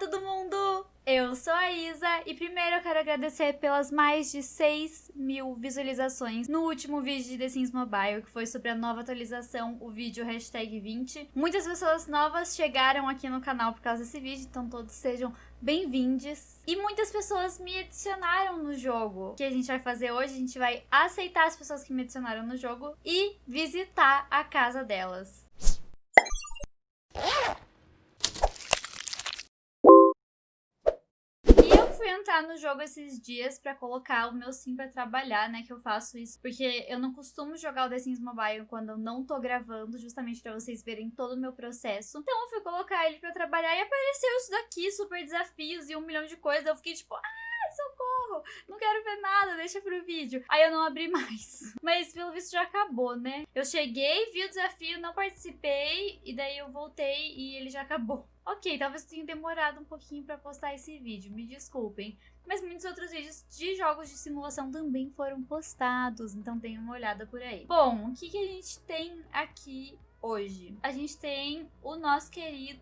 todo mundo! Eu sou a Isa e primeiro eu quero agradecer pelas mais de 6 mil visualizações no último vídeo de The Sims Mobile, que foi sobre a nova atualização, o vídeo hashtag 20. Muitas pessoas novas chegaram aqui no canal por causa desse vídeo, então todos sejam bem-vindos. E muitas pessoas me adicionaram no jogo. O que a gente vai fazer hoje? A gente vai aceitar as pessoas que me adicionaram no jogo e visitar a casa delas. Fui entrar no jogo esses dias pra colocar o meu sim pra trabalhar, né? Que eu faço isso porque eu não costumo jogar o The Sims Mobile quando eu não tô gravando, justamente pra vocês verem todo o meu processo. Então eu fui colocar ele pra trabalhar e apareceu isso daqui, super desafios e um milhão de coisas. Eu fiquei tipo, ah, socorro, não quero ver nada, deixa pro vídeo. Aí eu não abri mais. Mas pelo visto já acabou, né? Eu cheguei, vi o desafio, não participei, e daí eu voltei e ele já acabou. Ok, talvez tenha demorado um pouquinho para postar esse vídeo, me desculpem. Mas muitos outros vídeos de jogos de simulação também foram postados, então tem uma olhada por aí. Bom, o que, que a gente tem aqui hoje? A gente tem o nosso querido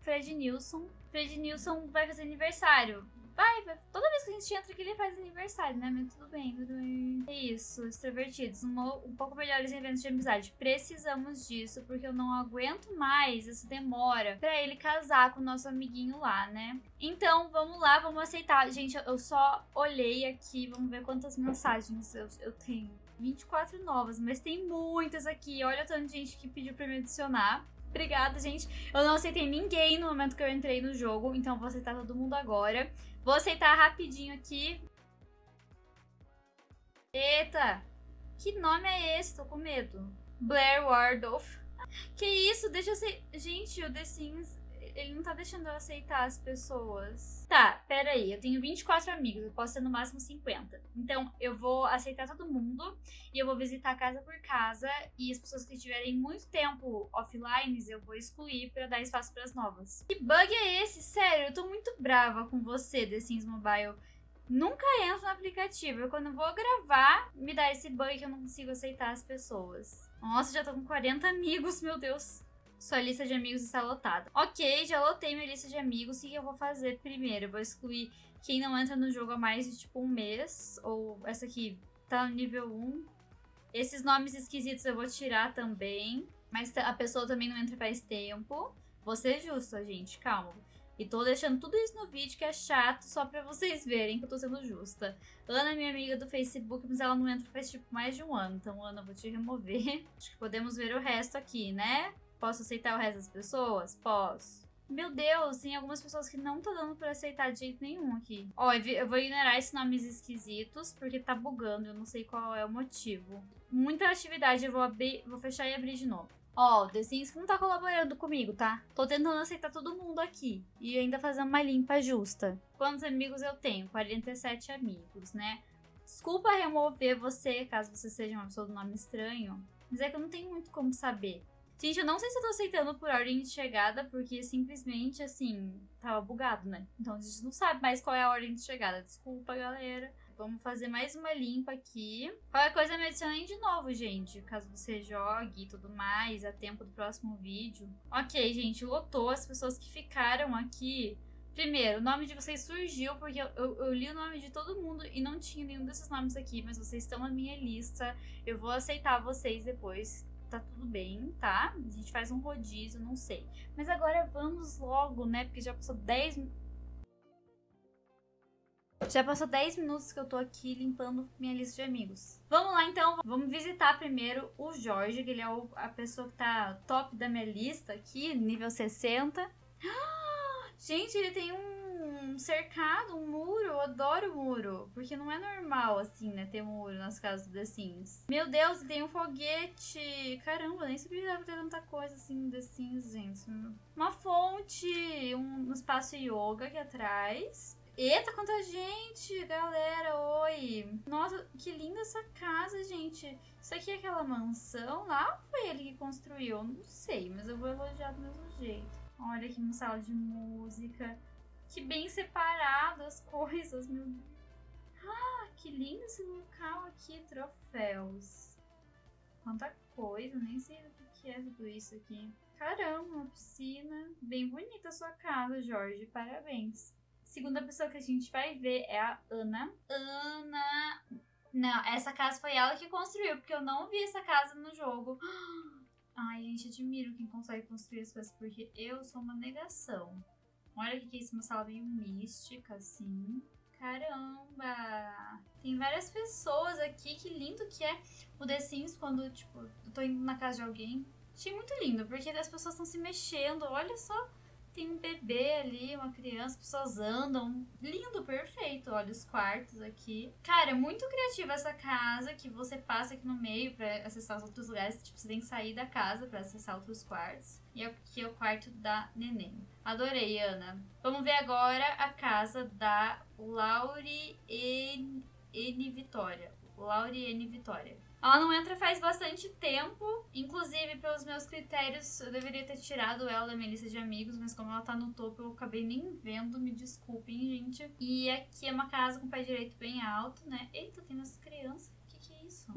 Fred Nilson. Fred Nilson vai fazer aniversário. Vai. Toda vez que a gente entra aqui, ele faz aniversário, né? Mas tudo bem, tudo bem. É isso, extrovertidos. Um, um pouco melhores em eventos de amizade. Precisamos disso, porque eu não aguento mais essa demora pra ele casar com o nosso amiguinho lá, né? Então, vamos lá, vamos aceitar. Gente, eu só olhei aqui, vamos ver quantas mensagens eu, eu tenho. 24 novas, mas tem muitas aqui. Olha o tanto de gente que pediu pra me adicionar. Obrigada, gente. Eu não aceitei ninguém no momento que eu entrei no jogo, então vou aceitar todo mundo agora. Vou aceitar rapidinho aqui. Eita! Que nome é esse? Tô com medo. Blair Wardolph. Que isso? Deixa eu ser... Gente, o The Sims ele não tá deixando eu aceitar as pessoas. Tá, pera aí, eu tenho 24 amigos, eu posso ter no máximo 50. Então, eu vou aceitar todo mundo e eu vou visitar casa por casa e as pessoas que tiverem muito tempo offline, eu vou excluir para dar espaço para as novas. Que bug é esse? Sério, eu tô muito brava com você, The Sims Mobile. Nunca entro no aplicativo. Quando eu vou gravar, me dá esse bug que eu não consigo aceitar as pessoas. Nossa, já tô com 40 amigos, meu Deus. Sua lista de amigos está lotada. Ok, já lotei minha lista de amigos. O que eu vou fazer primeiro? Eu vou excluir quem não entra no jogo há mais de tipo um mês. Ou essa aqui tá no nível 1. Esses nomes esquisitos eu vou tirar também. Mas a pessoa também não entra faz tempo. Vou ser justa, gente. Calma. E tô deixando tudo isso no vídeo que é chato só pra vocês verem que eu tô sendo justa. Ana é minha amiga do Facebook, mas ela não entra faz tipo mais de um ano. Então, Ana, eu vou te remover. Acho que podemos ver o resto aqui, né? Posso aceitar o resto das pessoas? Posso. Meu Deus, tem algumas pessoas que não tá dando pra aceitar de jeito nenhum aqui. Ó, eu vou ignorar esses nomes esquisitos, porque tá bugando, eu não sei qual é o motivo. Muita atividade, eu vou abrir, vou fechar e abrir de novo. Ó, o The Sims não tá colaborando comigo, tá? Tô tentando aceitar todo mundo aqui. E ainda fazer uma limpa justa. Quantos amigos eu tenho? 47 amigos, né? Desculpa remover você, caso você seja uma pessoa do nome estranho. Mas é que eu não tenho muito como saber. Gente, eu não sei se eu tô aceitando por ordem de chegada, porque simplesmente, assim, tava bugado, né? Então a gente não sabe mais qual é a ordem de chegada. Desculpa, galera. Vamos fazer mais uma limpa aqui. Qualquer coisa me adicionem de novo, gente. Caso você jogue e tudo mais, a tempo do próximo vídeo. Ok, gente, lotou as pessoas que ficaram aqui. Primeiro, o nome de vocês surgiu porque eu, eu, eu, li o nome de todo mundo e não tinha nenhum desses nomes aqui, mas vocês estão na minha lista. Eu vou aceitar vocês depois tá tudo bem, tá? A gente faz um rodízio, não sei. Mas agora vamos logo, né? Porque já passou 10 já passou 10 minutos que eu tô aqui limpando minha lista de amigos. Vamos lá, então. Vamos visitar primeiro o Jorge, que ele é o, a pessoa que tá top da minha lista aqui, nível 60. Gente, ele tem um um cercado, um muro. Eu adoro muro. Porque não é normal, assim, né? Ter muro nas casas do The Sims. Meu Deus, tem um foguete. Caramba, nem sabia que dava ter tanta coisa assim no The Sims, gente. Uma fonte, um, espaço yoga aqui atrás. Eita, quanta gente, galera, oi. Nossa, que linda essa casa, gente. Isso aqui é aquela mansão lá ou foi ele que construiu? Não sei, mas eu vou elogiar do mesmo jeito. Olha aqui uma sala de música. Que bem separado as coisas, meu Deus. Ah, que lindo esse local aqui, troféus. Quanta coisa, nem sei o que é tudo isso aqui. Caramba, uma piscina. Bem bonita a sua casa, Jorge. Parabéns. Segunda pessoa que a gente vai ver é a Ana. Ana. Não, essa casa foi ela que construiu, porque eu não vi essa casa no jogo. Ai, gente, admiro quem consegue construir as coisas, porque eu sou uma negação. Olha que isso, uma sala meio mística, assim. Caramba! Tem várias pessoas aqui, que lindo que é o The Sims quando, tipo, eu tô indo na casa de alguém. Achei muito lindo, porque as pessoas estão se mexendo, olha só tem um bebê ali, uma criança, pessoas andam. Lindo, perfeito. Olha os quartos aqui. Cara, é muito criativa essa casa que você passa aqui no meio para acessar os outros lugares. Tipo, você tem que sair da casa para acessar outros quartos. E aqui é o quarto da neném. Adorei, Ana. Vamos ver agora a casa da Laure N. N. Vitória. Laure N. Vitória. Ela não entra faz bastante tempo. Inclusive, pelos meus critérios, eu deveria ter tirado ela da minha lista de amigos, mas como ela tá no topo, eu acabei nem vendo. Me desculpem, gente. E aqui é uma casa com pé direito bem alto, né? Eita, tem umas crianças. O que, que é isso?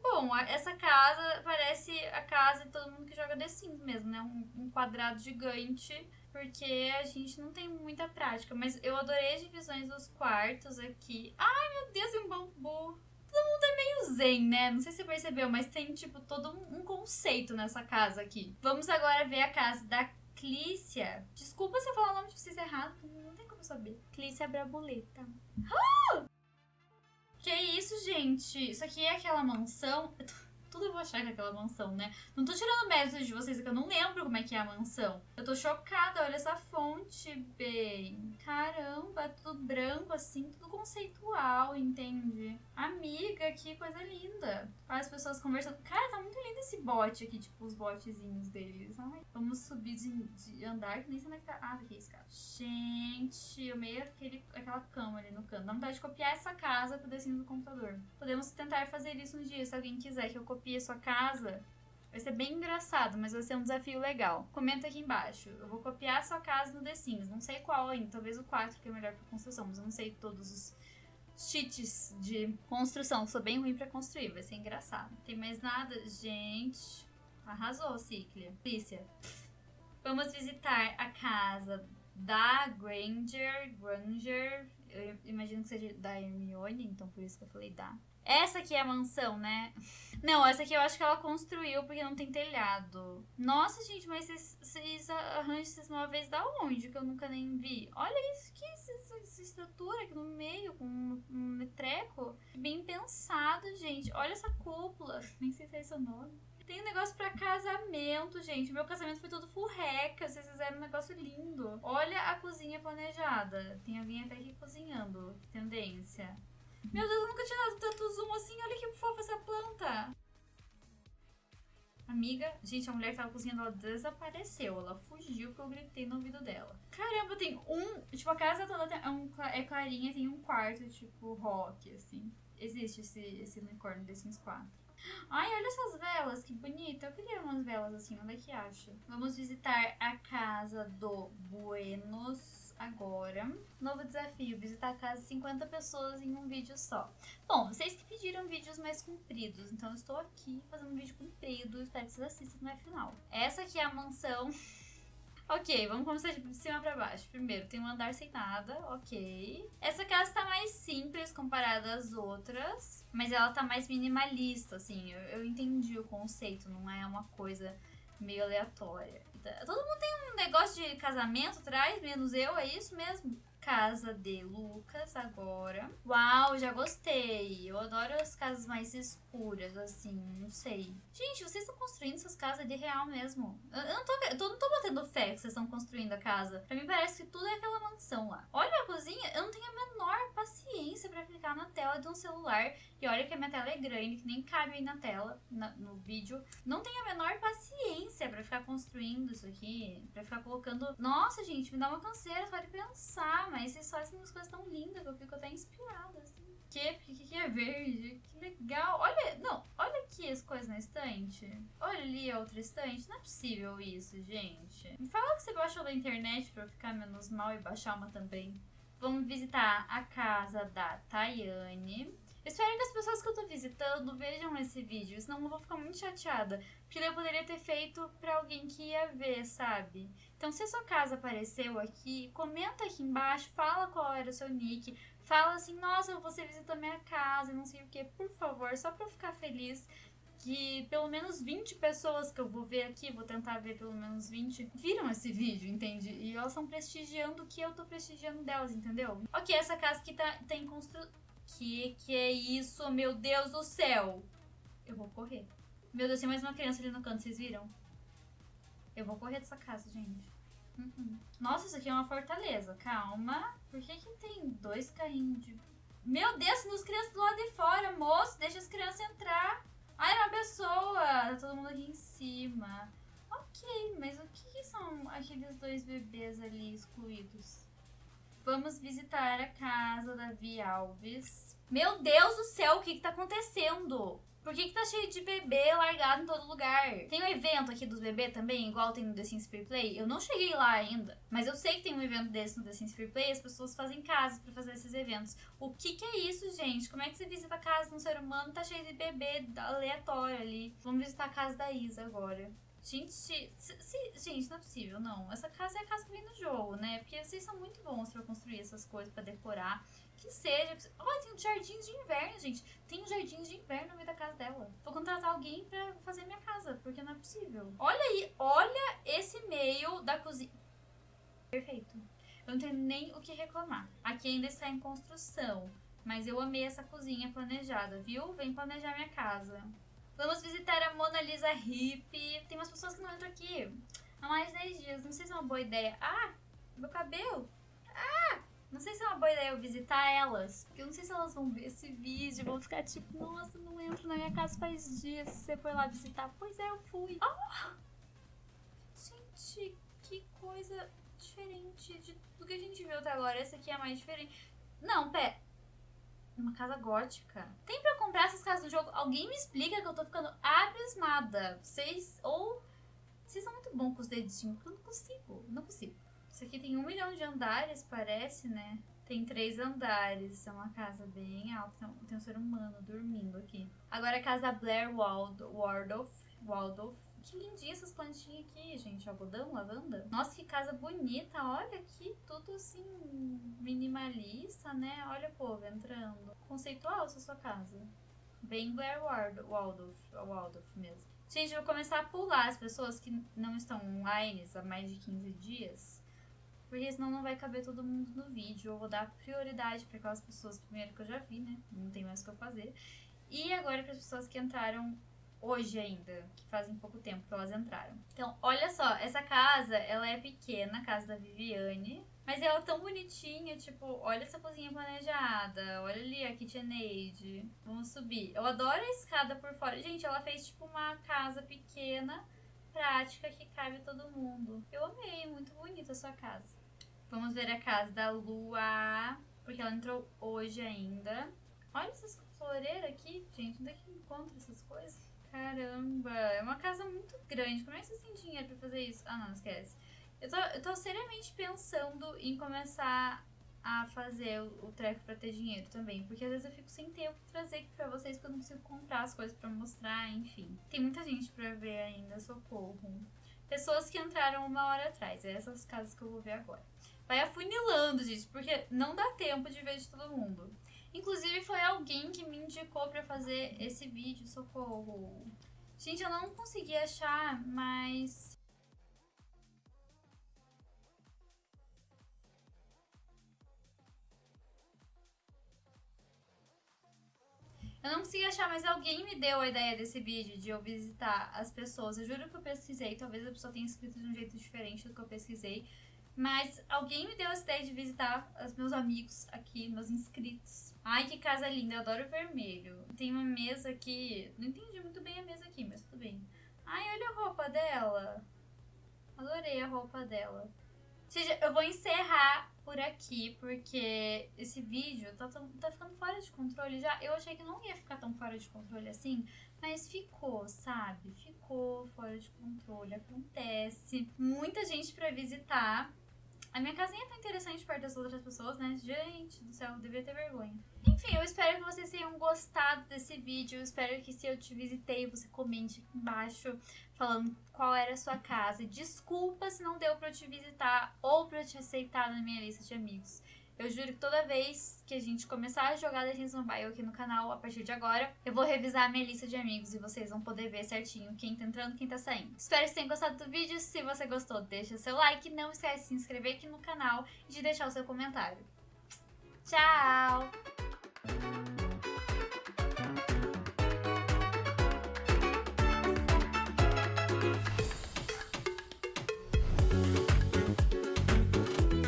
Bom, essa casa parece a casa de todo mundo que joga The Sims mesmo, né? Um, um quadrado gigante porque a gente não tem muita prática. Mas eu adorei as divisões dos quartos aqui. Ai, meu Deus, é um bambu. Todo mundo é meio zen, né? Não sei se você percebeu, mas tem, tipo, todo um conceito nessa casa aqui. Vamos agora ver a casa da Clícia. Desculpa se eu falar o nome de vocês errado, não tem como saber. Clícia Brabuleta. Ah! Que isso, gente? Isso aqui é aquela mansão tudo eu vou achar que é mansão, né? Não tô tirando mérito de vocês, é que eu não lembro como é que é a mansão. Eu tô chocada, olha essa fonte, bem. Caramba, tudo branco assim, tudo conceitual, entende? Amiga, que coisa linda. As pessoas conversando. Cara, tá muito lindo esse bote aqui, tipo, os botezinhos deles. Ai, vamos subir de, de andar, que nem sei onde é que tá. Ah, aqui é esse cara. Gente, eu meio aquele, aquela cama ali no canto. Dá vontade de copiar essa casa pro desenho do computador. Podemos tentar fazer isso um dia, se alguém quiser que eu copie copie a sua casa, vai ser bem engraçado, mas vai ser um desafio legal. Comenta aqui embaixo. Eu vou copiar sua casa no The Sims. Não sei qual ainda, talvez o 4 que é melhor para construção, mas eu não sei todos os cheats de construção. Sou bem ruim para construir, vai ser engraçado. Tem mais nada? Gente, arrasou, Ciclia. Lícia. Vamos visitar a casa da Granger. Granger. Eu imagino que seja da Hermione, então por isso que eu falei da. Essa aqui é a mansão, né? Não, essa aqui eu acho que ela construiu porque não tem telhado. Nossa, gente, mas vocês, vocês arranjam esses móveis da onde? Que eu nunca nem vi. Olha isso, que essa, estrutura aqui no meio, com um, um treco. Bem pensado, gente. Olha essa cúpula. Nem sei se é esse o nome. Tem um negócio pra casamento, gente. Meu casamento foi todo furreca. Vocês fizeram um negócio lindo. Olha a cozinha planejada. Tem alguém até aqui cozinhando. Tendência. Meu Deus, eu nunca tinha dado tanto zoom assim. Olha que fofa essa planta. Amiga, gente, a mulher que tava cozinhando, ela desapareceu. Ela fugiu porque eu gritei no ouvido dela. Caramba, tem um. Tipo, a casa toda é, um, é clarinha, tem um quarto, tipo, rock, assim. Existe esse, esse unicórnio The Sims 4. Ai, olha essas velas, que bonita. Eu queria umas velas assim, onde é que acha? Vamos visitar a casa do Buenos agora. Novo desafio: visitar a casa de 50 pessoas em um vídeo só. Bom, vocês que pediram vídeos mais compridos, então eu estou aqui fazendo um vídeo comprido. Espero que vocês assistam no final. Essa aqui é a mansão. Ok, vamos começar de cima pra baixo. Primeiro, tem um andar sem nada, ok. Essa casa tá mais simples comparada às outras, mas ela tá mais minimalista, assim. Eu, eu entendi o conceito, não é uma coisa meio aleatória. Todo mundo tem um negócio de casamento atrás, menos eu, é isso mesmo? Casa de Lucas agora. Uau, já gostei. Eu adoro as casas mais escuras, assim, não sei. Gente, vocês estão construindo essas casas de real mesmo. Eu, não tô, eu não tô batendo que vocês estão construindo a casa. Pra mim parece que tudo é aquela mansão lá. Olha a cozinha, eu não tenho a menor paciência pra clicar na tela de um celular. E olha que a minha tela é grande, que nem cabe aí na tela, na, no vídeo. Não tenho a menor paciência pra ficar construindo isso aqui. Pra ficar colocando... Nossa, gente, me dá uma canseira só de pensar mas vocês fazem umas coisas tão lindas que eu fico até inspirada, assim. Que? Porque que, que é verde? Que legal. Olha, não, olha aqui as coisas na estante. Olha ali a outra estante. Não é possível isso, gente. Me fala que você baixou da internet pra eu ficar menos mal e baixar uma também. Vamos visitar a casa da Tayane. Espero que as pessoas que eu tô visitando vejam esse vídeo, senão eu vou ficar muito chateada. Porque eu poderia ter feito pra alguém que ia ver, sabe? Então, se a sua casa apareceu aqui, comenta aqui embaixo, fala qual era o seu nick, fala assim, nossa, você visitou minha casa, não sei o que, por favor, só pra eu ficar feliz que pelo menos 20 pessoas que eu vou ver aqui, vou tentar ver pelo menos 20, viram esse vídeo, entende? E elas estão prestigiando o que eu tô prestigiando delas, entendeu? Ok, essa casa aqui tá, tá em construção. Que que é isso, meu Deus do céu? Eu vou correr. Meu Deus, tem mais uma criança ali no canto, vocês viram? Eu vou correr dessa casa, gente. Uhum. Nossa, isso aqui é uma fortaleza. Calma. Por que que tem dois carrinhos de... Meu Deus, tem crianças do lado de fora, moço. Deixa as crianças entrar. Ai, uma pessoa! Tá todo mundo aqui em cima. Ok, mas o que são aqueles dois bebês ali excluídos? Vamos visitar a casa da Vi Alves. Meu Deus do céu, o que que tá acontecendo? Por que, que tá cheio de bebê largado em todo lugar? Tem um evento aqui dos bebês também, igual tem no The Sims Free Play? Eu não cheguei lá ainda, mas eu sei que tem um evento desse no The Sims Free Play, as pessoas fazem casas para fazer esses eventos. O que que é isso, gente? Como é que você visita a casa de um ser humano tá cheio de bebê aleatório ali? Vamos visitar a casa da Isa agora. Gente, se, se, gente, não é possível, não. Essa casa é a casa que vem no jogo, né? Porque vocês são muito bons pra construir essas coisas, pra decorar que seja. Olha, tem um jardim de inverno, gente. Tem um jardim de inverno no meio da casa dela. Vou contratar alguém pra fazer minha casa, porque não é possível. Olha aí, olha esse meio da cozinha. Perfeito. Eu não tenho nem o que reclamar. Aqui ainda está em construção. Mas eu amei essa cozinha planejada, viu? Vem planejar minha casa. Vamos visitar a Mona Lisa Hip. Tem umas pessoas que não entram aqui há mais de 10 dias. Não sei se é uma boa ideia. Ah, meu cabelo. Não sei se é uma boa ideia eu visitar elas, porque eu não sei se elas vão ver esse vídeo, vão ficar tipo, nossa, não entro na minha casa faz dias, você foi lá visitar. Pois é, eu fui. Oh! Gente, que coisa diferente de tudo que a gente viu até agora. Essa aqui é a mais diferente. Não, pé. Uma casa gótica. Tem pra comprar essas casas no jogo? Alguém me explica que eu tô ficando abismada. Vocês, ou... Vocês são muito bons com os dedinhos. Eu não consigo, não consigo. Isso aqui tem um milhão de andares, parece, né? Tem três andares, é uma casa bem alta. Tem um ser humano dormindo aqui. Agora a casa Blair Wald Waldorf. Waldorf. Que lindinha essas plantinhas aqui, gente. Algodão, lavanda. Nossa, que casa bonita. Olha aqui, tudo assim, minimalista, né? Olha o povo entrando. Conceitual essa sua casa. Bem Blair Waldorf, Waldorf mesmo. Gente, eu vou começar a pular as pessoas que não estão online há mais de 15 dias porque senão não vai caber todo mundo no vídeo. Eu vou dar prioridade para aquelas pessoas, primeiro que eu já vi, né? Não tem mais o que eu fazer. E agora para as pessoas que entraram hoje ainda, que fazem pouco tempo que elas entraram. Então, olha só, essa casa, ela é pequena, a casa da Viviane, mas ela é tão bonitinha, tipo, olha essa cozinha planejada, olha ali a KitchenAid. Vamos subir. Eu adoro a escada por fora. Gente, ela fez tipo uma casa pequena, prática, que cabe todo mundo. Eu amei, muito bonita a sua casa. Vamos ver a casa da Lua, porque ela entrou hoje ainda. Olha essas floreiras aqui, gente. Onde é que encontra essas coisas? Caramba, é uma casa muito grande. Como é que vocês têm dinheiro pra fazer isso? Ah, não, esquece. Eu tô, eu tô seriamente pensando em começar a fazer o, o treco pra ter dinheiro também. Porque às vezes eu fico sem tempo pra trazer aqui pra vocês, porque eu não consigo comprar as coisas pra mostrar, enfim. Tem muita gente pra ver ainda, socorro. Pessoas que entraram uma hora atrás. É essas casas que eu vou ver agora. Vai afunilando, gente, porque não dá tempo de ver de todo mundo. Inclusive, foi alguém que me indicou pra fazer esse vídeo, socorro. Gente, eu não consegui achar, mas... Eu não consegui achar, mas alguém me deu a ideia desse vídeo de eu visitar as pessoas. Eu juro que eu pesquisei, talvez a pessoa tenha escrito de um jeito diferente do que eu pesquisei. Mas alguém me deu a ideia de visitar os meus amigos aqui, meus inscritos. Ai, que casa linda, eu adoro vermelho. Tem uma mesa aqui, não entendi muito bem a mesa aqui, mas tudo bem. Ai, olha a roupa dela. Adorei a roupa dela. Gente, eu vou encerrar por aqui, porque esse vídeo tá, tá ficando fora de controle já. Eu achei que não ia ficar tão fora de controle assim, mas ficou, sabe? Ficou fora de controle, acontece. Muita gente pra visitar. A minha casinha tão interessante perto das outras pessoas, né? Gente do céu, eu devia ter vergonha. Enfim, eu espero que vocês tenham gostado desse vídeo. Eu espero que se eu te visitei, você comente aqui embaixo falando qual era a sua casa. Desculpa se não deu pra eu te visitar ou pra eu te aceitar na minha lista de amigos. Eu juro que toda vez que a gente começar a jogar Legends Mobile aqui no canal, a partir de agora, eu vou revisar a minha lista de amigos e vocês vão poder ver certinho quem tá entrando e quem tá saindo. Espero que vocês tenham gostado do vídeo. Se você gostou, deixa seu like. Não esquece de se inscrever aqui no canal e de deixar o seu comentário. Tchau!